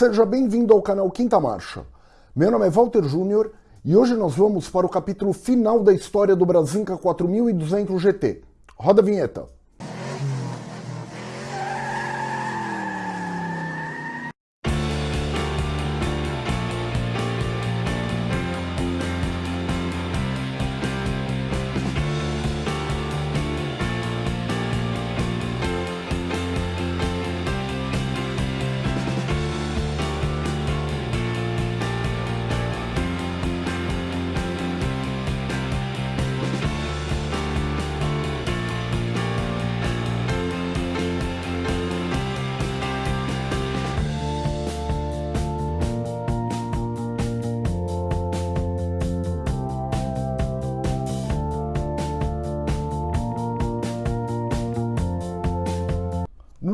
Seja bem-vindo ao canal Quinta Marcha. Meu nome é Walter Júnior e hoje nós vamos para o capítulo final da história do Brasinca 4200 GT. Roda a vinheta.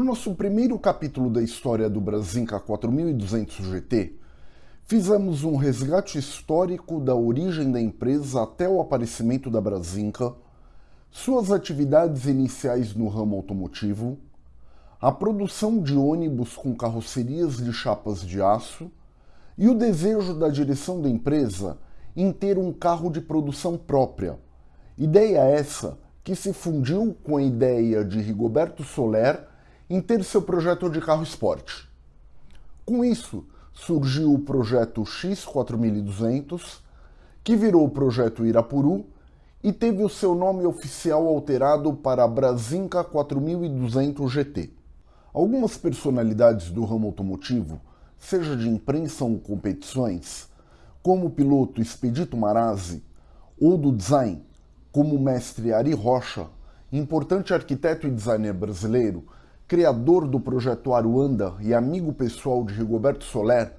Nosso primeiro capítulo da história do Brasinca 4200 GT, fizemos um resgate histórico da origem da empresa até o aparecimento da Brasinca, suas atividades iniciais no ramo automotivo, a produção de ônibus com carrocerias de chapas de aço e o desejo da direção da empresa em ter um carro de produção própria. Ideia essa que se fundiu com a ideia de Rigoberto Soler em ter seu projeto de carro esporte. Com isso, surgiu o projeto X4200, que virou o projeto Irapuru e teve o seu nome oficial alterado para Brasinca 4200 GT. Algumas personalidades do ramo automotivo, seja de imprensa ou competições, como o piloto Expedito Marazzi, ou do design, como o mestre Ari Rocha, importante arquiteto e designer brasileiro, criador do projeto Aruanda e amigo pessoal de Rigoberto Soler,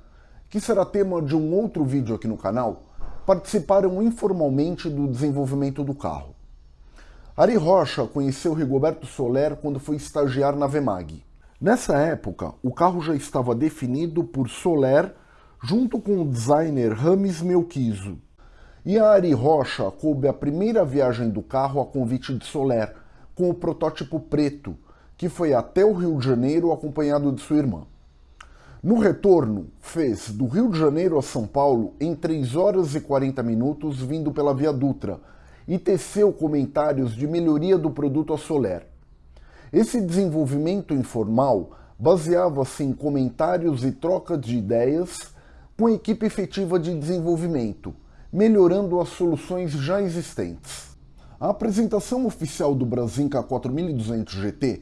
que será tema de um outro vídeo aqui no canal, participaram informalmente do desenvolvimento do carro. Ari Rocha conheceu Rigoberto Soler quando foi estagiar na Vemag. Nessa época, o carro já estava definido por Soler junto com o designer Rames Melquizo. E a Ari Rocha coube a primeira viagem do carro a convite de Soler, com o protótipo preto, que foi até o Rio de Janeiro acompanhado de sua irmã. No retorno, fez do Rio de Janeiro a São Paulo em 3 horas e 40 minutos vindo pela Via Dutra e teceu comentários de melhoria do produto a Soler. Esse desenvolvimento informal baseava-se em comentários e trocas de ideias com a equipe efetiva de desenvolvimento, melhorando as soluções já existentes. A apresentação oficial do Brasinca 4200 GT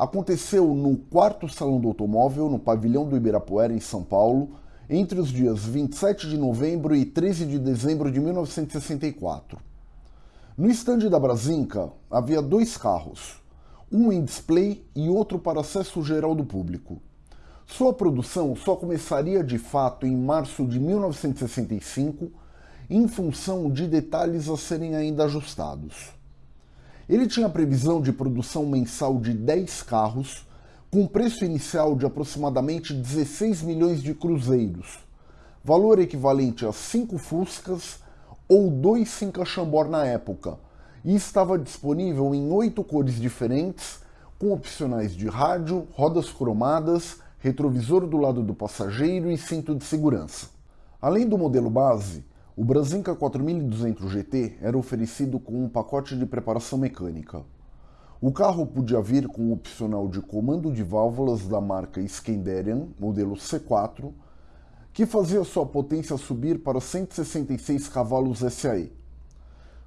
aconteceu no quarto Salão do Automóvel, no pavilhão do Ibirapuera, em São Paulo, entre os dias 27 de novembro e 13 de dezembro de 1964. No estande da Brasinca havia dois carros, um em display e outro para acesso geral do público. Sua produção só começaria de fato em março de 1965, em função de detalhes a serem ainda ajustados. Ele tinha previsão de produção mensal de 10 carros, com preço inicial de aproximadamente 16 milhões de cruzeiros, valor equivalente a 5 Fuscas ou 2 Cinca Chambord na época, e estava disponível em oito cores diferentes, com opcionais de rádio, rodas cromadas, retrovisor do lado do passageiro e cinto de segurança. Além do modelo base, o Brasinca 4200 GT era oferecido com um pacote de preparação mecânica. O carro podia vir com um opcional de comando de válvulas da marca Skenderian, modelo C4, que fazia sua potência subir para 166 cavalos SAE.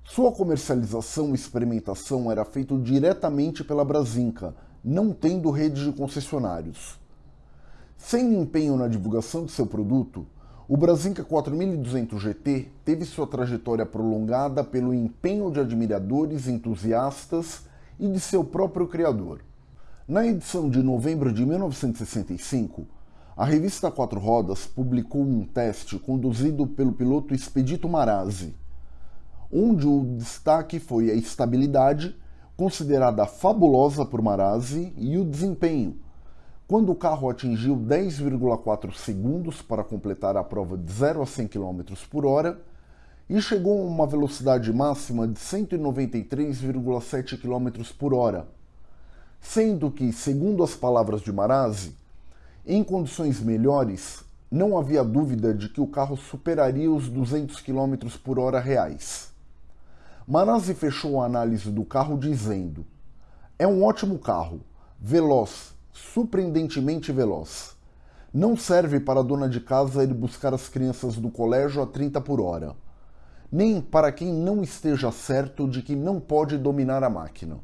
Sua comercialização e experimentação era feita diretamente pela Brasinca, não tendo rede de concessionários. Sem empenho na divulgação de seu produto, o Brasinca 4200 GT teve sua trajetória prolongada pelo empenho de admiradores, entusiastas e de seu próprio criador. Na edição de novembro de 1965, a revista Quatro Rodas publicou um teste conduzido pelo piloto Expedito Marazzi, onde o destaque foi a estabilidade, considerada fabulosa por Marazzi, e o desempenho, quando o carro atingiu 10,4 segundos para completar a prova de 0 a 100 km por hora e chegou a uma velocidade máxima de 193,7 km por hora, sendo que, segundo as palavras de Marazzi, Em condições melhores, não havia dúvida de que o carro superaria os 200 km por hora reais. Marazzi fechou a análise do carro dizendo: É um ótimo carro, veloz, surpreendentemente veloz. Não serve para a dona de casa ir buscar as crianças do colégio a 30 por hora, nem para quem não esteja certo de que não pode dominar a máquina.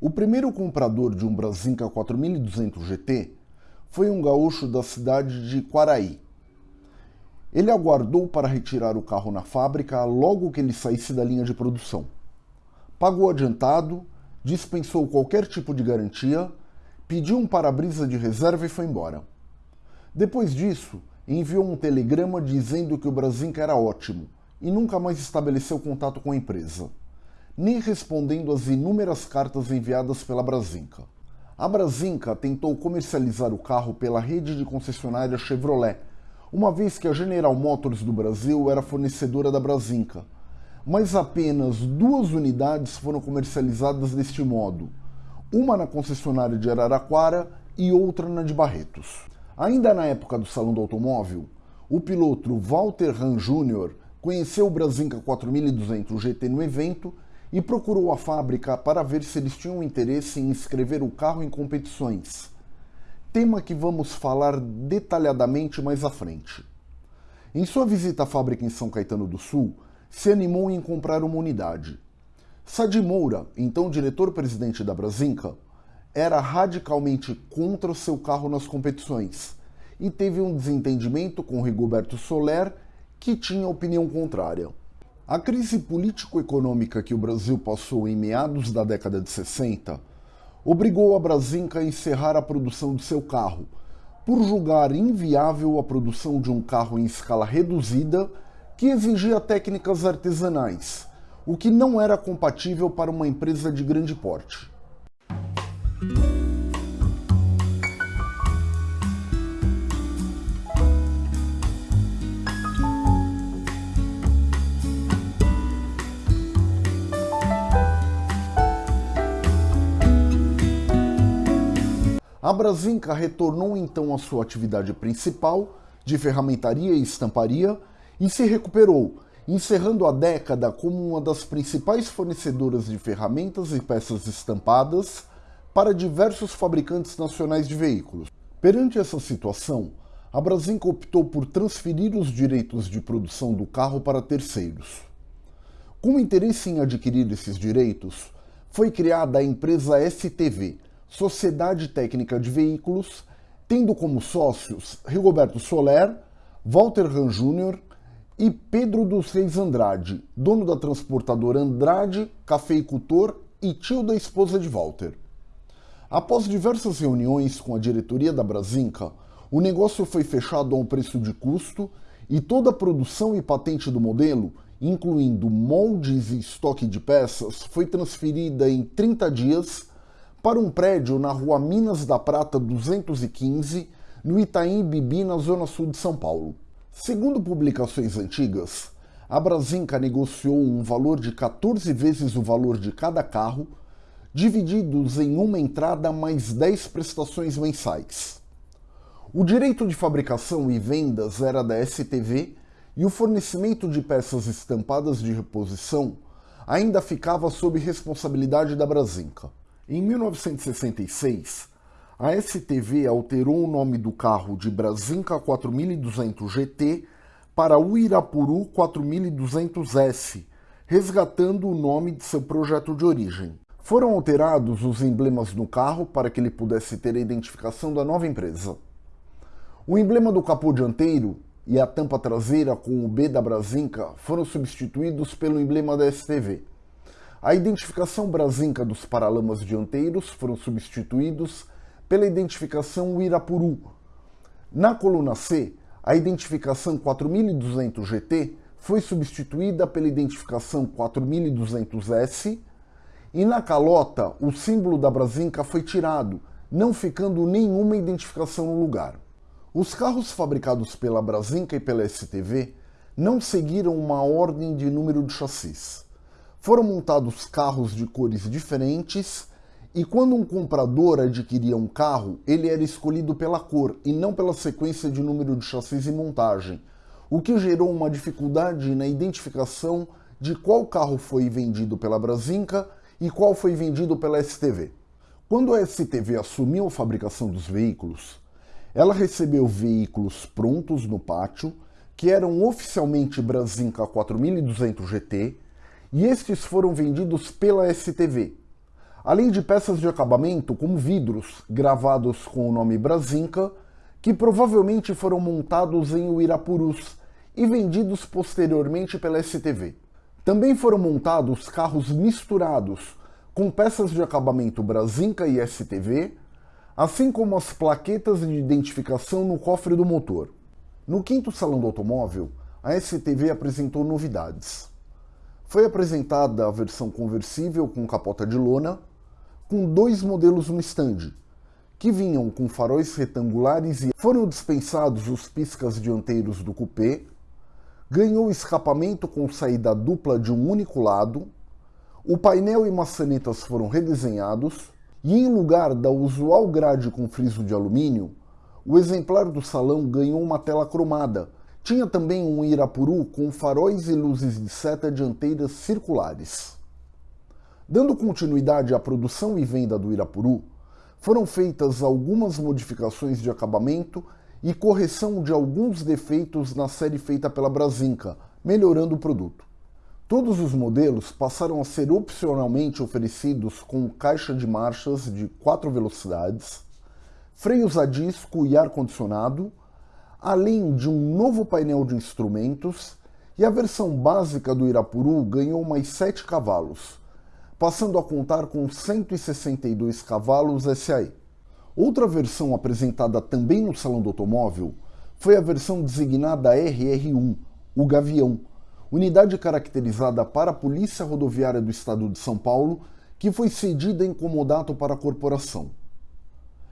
O primeiro comprador de um Brasinca 4200 GT foi um gaúcho da cidade de Quaraí, ele aguardou para retirar o carro na fábrica logo que ele saísse da linha de produção. Pagou adiantado, dispensou qualquer tipo de garantia, pediu um para-brisa de reserva e foi embora. Depois disso, enviou um telegrama dizendo que o Brasinca era ótimo e nunca mais estabeleceu contato com a empresa, nem respondendo às inúmeras cartas enviadas pela Brasinca. A Brasinca tentou comercializar o carro pela rede de concessionária Chevrolet, uma vez que a General Motors do Brasil era fornecedora da Brasinca, mas apenas duas unidades foram comercializadas deste modo, uma na concessionária de Araraquara e outra na de Barretos. Ainda na época do Salão do Automóvel, o piloto Walter Hahn Jr. conheceu o Brasinca 4200 GT no evento e procurou a fábrica para ver se eles tinham interesse em inscrever o carro em competições tema que vamos falar detalhadamente mais à frente. Em sua visita à fábrica em São Caetano do Sul, se animou em comprar uma unidade. Sadi Moura, então diretor-presidente da Brasinca, era radicalmente contra o seu carro nas competições e teve um desentendimento com Rigoberto Soler, que tinha opinião contrária. A crise político-econômica que o Brasil passou em meados da década de 60 obrigou a Brasinca a encerrar a produção de seu carro, por julgar inviável a produção de um carro em escala reduzida que exigia técnicas artesanais, o que não era compatível para uma empresa de grande porte. A Brasinca retornou então à sua atividade principal, de ferramentaria e estamparia, e se recuperou, encerrando a década como uma das principais fornecedoras de ferramentas e peças estampadas para diversos fabricantes nacionais de veículos. Perante essa situação, a Brasinca optou por transferir os direitos de produção do carro para terceiros. Com interesse em adquirir esses direitos, foi criada a empresa STV, Sociedade Técnica de Veículos, tendo como sócios Rigoberto Soler, Walter Ran Jr. e Pedro dos Reis Andrade, dono da transportadora Andrade, cafeicultor e tio da esposa de Walter. Após diversas reuniões com a diretoria da Brasinca, o negócio foi fechado a um preço de custo e toda a produção e patente do modelo, incluindo moldes e estoque de peças, foi transferida em 30 dias para um prédio na rua Minas da Prata 215, no Itaim Bibi, na zona sul de São Paulo. Segundo publicações antigas, a Brasinca negociou um valor de 14 vezes o valor de cada carro, divididos em uma entrada mais 10 prestações mensais. O direito de fabricação e vendas era da STV e o fornecimento de peças estampadas de reposição ainda ficava sob responsabilidade da Brasinca. Em 1966, a STV alterou o nome do carro de Brasinca 4200 GT para Uirapuru 4200S, resgatando o nome de seu projeto de origem. Foram alterados os emblemas no carro para que ele pudesse ter a identificação da nova empresa. O emblema do capô dianteiro e a tampa traseira com o B da Brasinca foram substituídos pelo emblema da STV. A identificação brasinca dos paralamas dianteiros foram substituídos pela identificação Irapuru. Na coluna C, a identificação 4200 GT foi substituída pela identificação 4200S e na calota o símbolo da Brasinca foi tirado, não ficando nenhuma identificação no lugar. Os carros fabricados pela Brasinca e pela STV não seguiram uma ordem de número de chassis. Foram montados carros de cores diferentes E quando um comprador adquiria um carro, ele era escolhido pela cor e não pela sequência de número de chassis e montagem, o que gerou uma dificuldade na identificação de qual carro foi vendido pela Brasinca e qual foi vendido pela STV. Quando a STV assumiu a fabricação dos veículos, ela recebeu veículos prontos no pátio, que eram oficialmente Brasinca 4200 GT, e estes foram vendidos pela STV, além de peças de acabamento como vidros gravados com o nome Brasinca, que provavelmente foram montados em Uirapurus e vendidos posteriormente pela STV. Também foram montados carros misturados, com peças de acabamento Brasinca e STV, assim como as plaquetas de identificação no cofre do motor. No quinto salão do automóvel, a STV apresentou novidades. Foi apresentada a versão conversível com capota de lona, com dois modelos no stand, que vinham com faróis retangulares e foram dispensados os piscas dianteiros do coupé, ganhou escapamento com saída dupla de um único lado, o painel e maçanetas foram redesenhados, e em lugar da usual grade com friso de alumínio, o exemplar do salão ganhou uma tela cromada. Tinha também um Irapuru com faróis e luzes de seta dianteiras circulares. Dando continuidade à produção e venda do Irapuru, foram feitas algumas modificações de acabamento e correção de alguns defeitos na série feita pela Brasinca, melhorando o produto. Todos os modelos passaram a ser opcionalmente oferecidos com caixa de marchas de 4 velocidades, freios a disco e ar-condicionado, além de um novo painel de instrumentos, e a versão básica do Irapuru ganhou mais 7 cavalos, passando a contar com 162 cavalos SAE. Outra versão apresentada também no Salão do Automóvel foi a versão designada RR1, o Gavião, unidade caracterizada para a Polícia Rodoviária do Estado de São Paulo, que foi cedida em comodato para a corporação.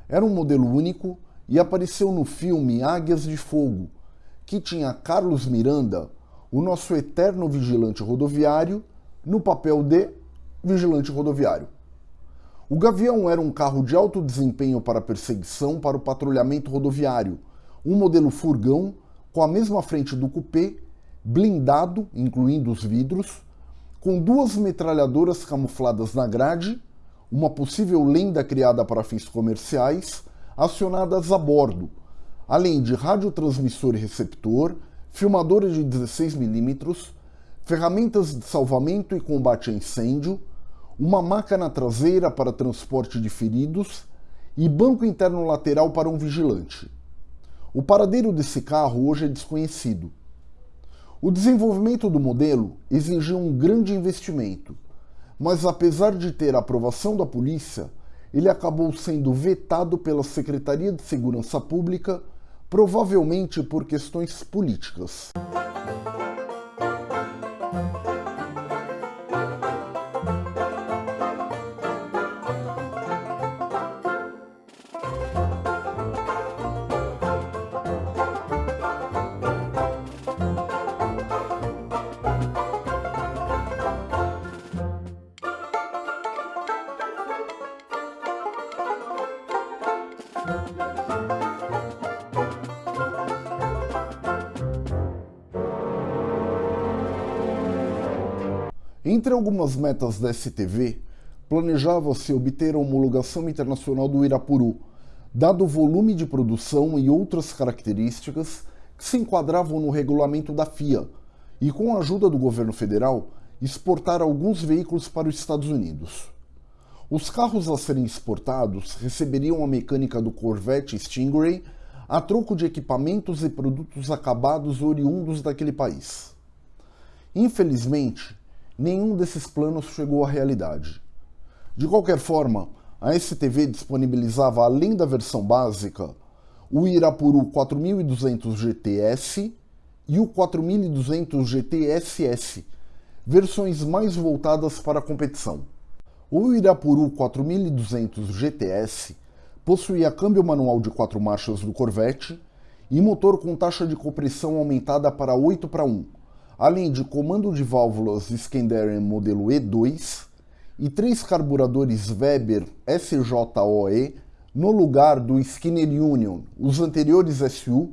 Era um modelo único e apareceu no filme Águias de Fogo, que tinha Carlos Miranda, o nosso eterno vigilante rodoviário, no papel de vigilante rodoviário. O Gavião era um carro de alto desempenho para perseguição para o patrulhamento rodoviário, um modelo furgão com a mesma frente do coupé, blindado, incluindo os vidros, com duas metralhadoras camufladas na grade, uma possível lenda criada para fins comerciais, acionadas a bordo, além de radiotransmissor e receptor, filmadora de 16mm, ferramentas de salvamento e combate a incêndio, uma maca na traseira para transporte de feridos e banco interno lateral para um vigilante. O paradeiro desse carro hoje é desconhecido. O desenvolvimento do modelo exigiu um grande investimento, mas apesar de ter a aprovação da polícia, ele acabou sendo vetado pela Secretaria de Segurança Pública, provavelmente por questões políticas. Algumas metas da STV, planejava-se obter a homologação internacional do Irapuru, dado o volume de produção e outras características que se enquadravam no regulamento da FIA, e com a ajuda do governo federal, exportar alguns veículos para os Estados Unidos. Os carros a serem exportados receberiam a mecânica do Corvette Stingray a troco de equipamentos e produtos acabados oriundos daquele país. Infelizmente, nenhum desses planos chegou à realidade. De qualquer forma, a STV disponibilizava, além da versão básica, o Irapuru 4200 GTS e o 4200 GTSS, versões mais voltadas para a competição. O Irapuru 4200 GTS possuía câmbio manual de 4 marchas do Corvette e motor com taxa de compressão aumentada para 8 para 1, além de comando de válvulas Skandarian modelo E2 e três carburadores Weber SJOE no lugar do Skinner Union, os anteriores SU,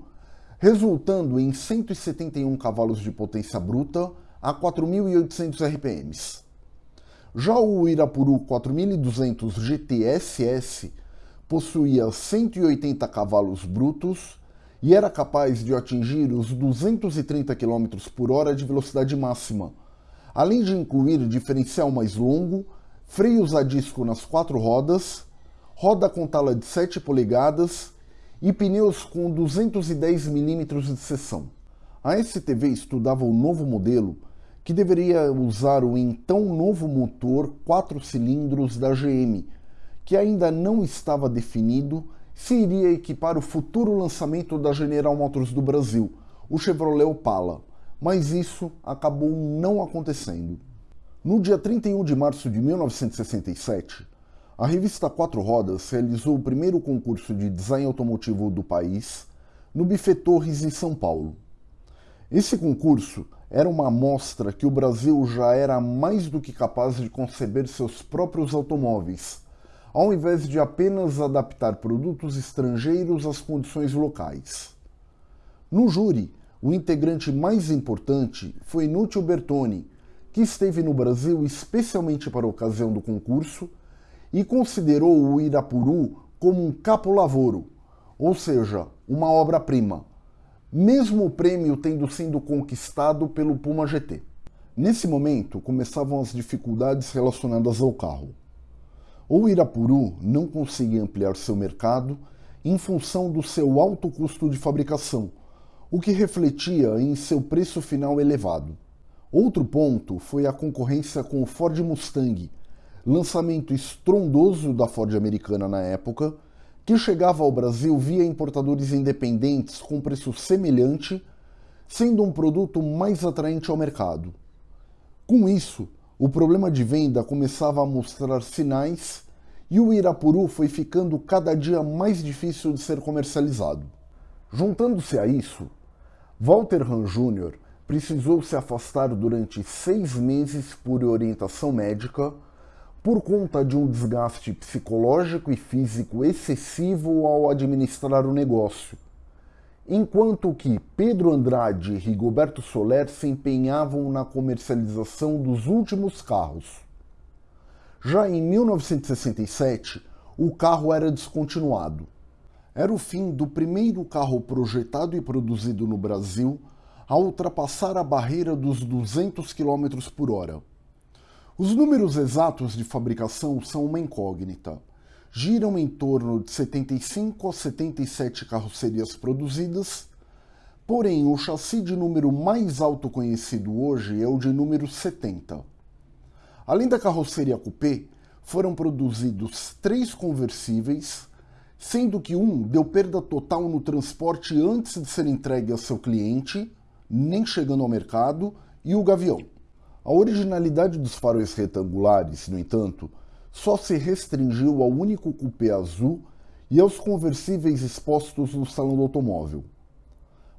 resultando em 171 cavalos de potência bruta a 4.800 RPMs. Já o Irapuru 4200 GTSS possuía 180 cavalos brutos e era capaz de atingir os 230 km por hora de velocidade máxima, além de incluir diferencial mais longo, freios a disco nas quatro rodas, roda com tala de 7 polegadas e pneus com 210 mm de seção. A STV estudava o novo modelo que deveria usar o então novo motor 4 cilindros da GM, que ainda não estava definido se iria equipar o futuro lançamento da General Motors do Brasil, o Chevrolet Opala, mas isso acabou não acontecendo. No dia 31 de março de 1967, a revista Quatro Rodas realizou o primeiro concurso de design automotivo do país no Buffet Torres, em São Paulo. Esse concurso era uma amostra que o Brasil já era mais do que capaz de conceber seus próprios automóveis, ao invés de apenas adaptar produtos estrangeiros às condições locais. No júri, o integrante mais importante foi Núcio Bertoni, que esteve no Brasil especialmente para a ocasião do concurso e considerou o Irapuru como um capo-lavoro, ou seja, uma obra-prima mesmo o prêmio tendo sido conquistado pelo Puma GT. Nesse momento, começavam as dificuldades relacionadas ao carro. O Irapuru não conseguia ampliar seu mercado em função do seu alto custo de fabricação, o que refletia em seu preço final elevado. Outro ponto foi a concorrência com o Ford Mustang, lançamento estrondoso da Ford americana na época, que chegava ao Brasil via importadores independentes com preço semelhante, sendo um produto mais atraente ao mercado. Com isso, o problema de venda começava a mostrar sinais e o Irapuru foi ficando cada dia mais difícil de ser comercializado. Juntando-se a isso, Walter Hahn Jr. precisou se afastar durante seis meses por orientação médica por conta de um desgaste psicológico e físico excessivo ao administrar o negócio, enquanto que Pedro Andrade e Rigoberto Soler se empenhavam na comercialização dos últimos carros. Já em 1967, o carro era descontinuado. Era o fim do primeiro carro projetado e produzido no Brasil a ultrapassar a barreira dos 200 km por hora. Os números exatos de fabricação são uma incógnita. Giram em torno de 75 a 77 carrocerias produzidas, porém o chassi de número mais alto conhecido hoje é o de número 70. Além da carroceria coupé, foram produzidos três conversíveis, sendo que um deu perda total no transporte antes de ser entregue ao seu cliente, nem chegando ao mercado, e o Gavião. A originalidade dos faróis retangulares, no entanto, só se restringiu ao único cupê azul e aos conversíveis expostos no salão do automóvel.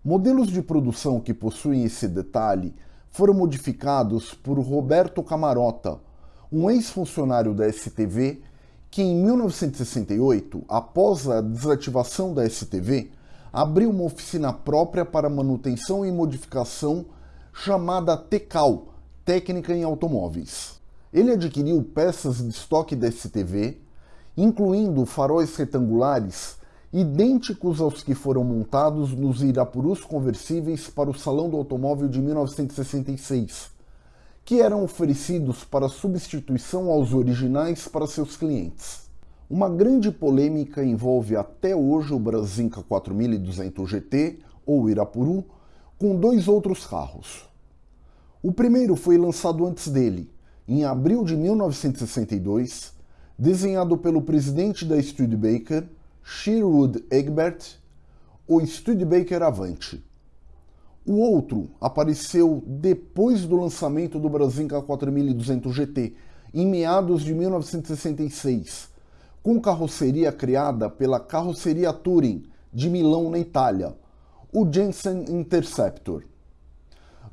Modelos de produção que possuem esse detalhe foram modificados por Roberto Camarota, um ex-funcionário da STV que em 1968, após a desativação da STV, abriu uma oficina própria para manutenção e modificação chamada TECAL, técnica em automóveis. Ele adquiriu peças de estoque da STV, incluindo faróis retangulares idênticos aos que foram montados nos Irapurus conversíveis para o Salão do Automóvel de 1966, que eram oferecidos para substituição aos originais para seus clientes. Uma grande polêmica envolve até hoje o Brasinca 4200 GT, ou Irapuru, com dois outros carros. O primeiro foi lançado antes dele, em abril de 1962, desenhado pelo presidente da Studebaker, Sherwood Egbert, o Studebaker Avante. O outro apareceu depois do lançamento do Brasinca 4200 GT, em meados de 1966, com carroceria criada pela Carroceria Touring de Milão, na Itália, o Jensen Interceptor.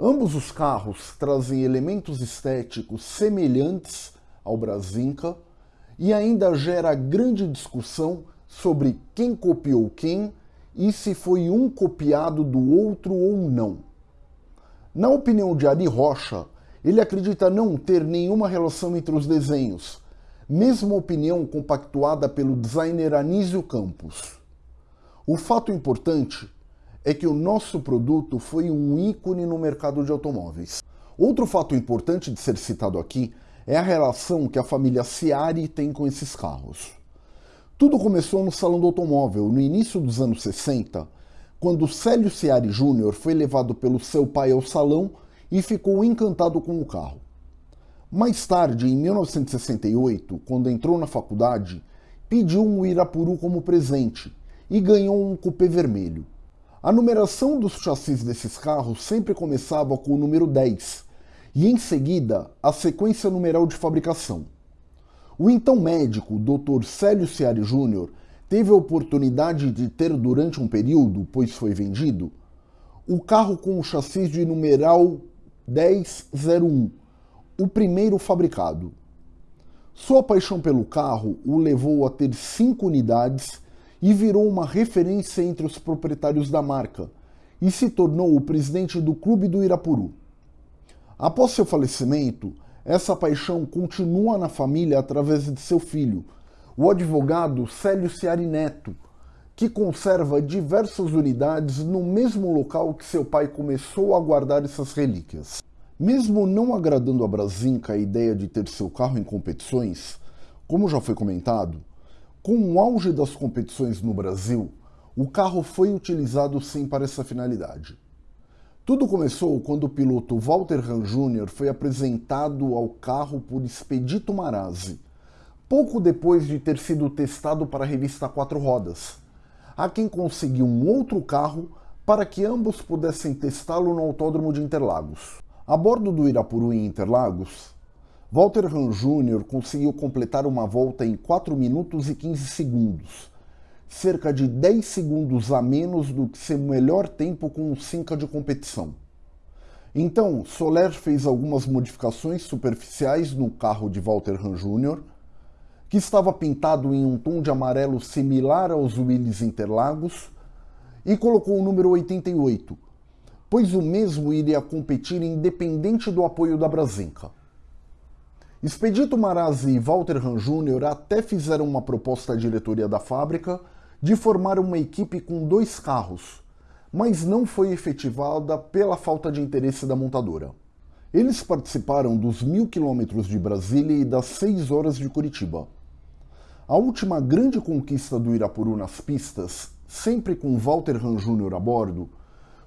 Ambos os carros trazem elementos estéticos semelhantes ao Brasinca e ainda gera grande discussão sobre quem copiou quem e se foi um copiado do outro ou não. Na opinião de Ari Rocha, ele acredita não ter nenhuma relação entre os desenhos, mesma opinião compactuada pelo designer Anísio Campos. O fato importante é que o nosso produto foi um ícone no mercado de automóveis. Outro fato importante de ser citado aqui é a relação que a família Ciari tem com esses carros. Tudo começou no Salão do Automóvel, no início dos anos 60, quando Célio Ciari Júnior foi levado pelo seu pai ao salão e ficou encantado com o carro. Mais tarde, em 1968, quando entrou na faculdade, pediu um Irapuru como presente e ganhou um cupê vermelho. A numeração dos chassis desses carros sempre começava com o número 10 e em seguida a sequência numeral de fabricação. O então médico, Dr. Célio Ciari Júnior, teve a oportunidade de ter durante um período, pois foi vendido, o carro com o chassi de numeral 1001, o primeiro fabricado. Sua paixão pelo carro o levou a ter cinco unidades e virou uma referência entre os proprietários da marca e se tornou o presidente do Clube do Irapuru. Após seu falecimento, essa paixão continua na família através de seu filho, o advogado Célio Ciari Neto, que conserva diversas unidades no mesmo local que seu pai começou a guardar essas relíquias. Mesmo não agradando a Brasinca a ideia de ter seu carro em competições, como já foi comentado, com o auge das competições no Brasil, o carro foi utilizado sim para essa finalidade. Tudo começou quando o piloto Walter Ran Jr. foi apresentado ao carro por Expedito Marazzi, pouco depois de ter sido testado para a revista Quatro Rodas, a quem conseguiu um outro carro para que ambos pudessem testá-lo no Autódromo de Interlagos. A bordo do Irapuru em Interlagos, Walter Ran Jr. conseguiu completar uma volta em 4 minutos e 15 segundos, cerca de 10 segundos a menos do que seu melhor tempo com o Cinca de competição. Então, Soler fez algumas modificações superficiais no carro de Walter Ran Jr., que estava pintado em um tom de amarelo similar aos Willys Interlagos, e colocou o número 88, pois o mesmo iria competir independente do apoio da Brasinca. Expedito Marazzi e Walter Ran Jr. até fizeram uma proposta à diretoria da fábrica de formar uma equipe com dois carros, mas não foi efetivada pela falta de interesse da montadora. Eles participaram dos mil quilômetros de Brasília e das seis horas de Curitiba. A última grande conquista do Irapuru nas pistas, sempre com Walter Ran Jr. a bordo,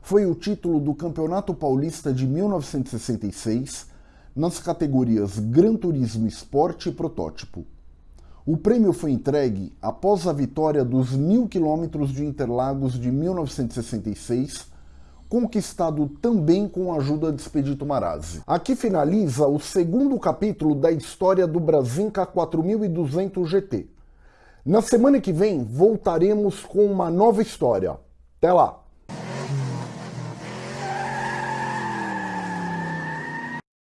foi o título do Campeonato Paulista de 1966 nas categorias Gran Turismo Esporte e Protótipo. O prêmio foi entregue após a vitória dos mil quilômetros de Interlagos de 1966, conquistado também com a ajuda de Expedito Marazzi. Aqui finaliza o segundo capítulo da história do Brasinca 4200 GT. Na semana que vem voltaremos com uma nova história. Até lá!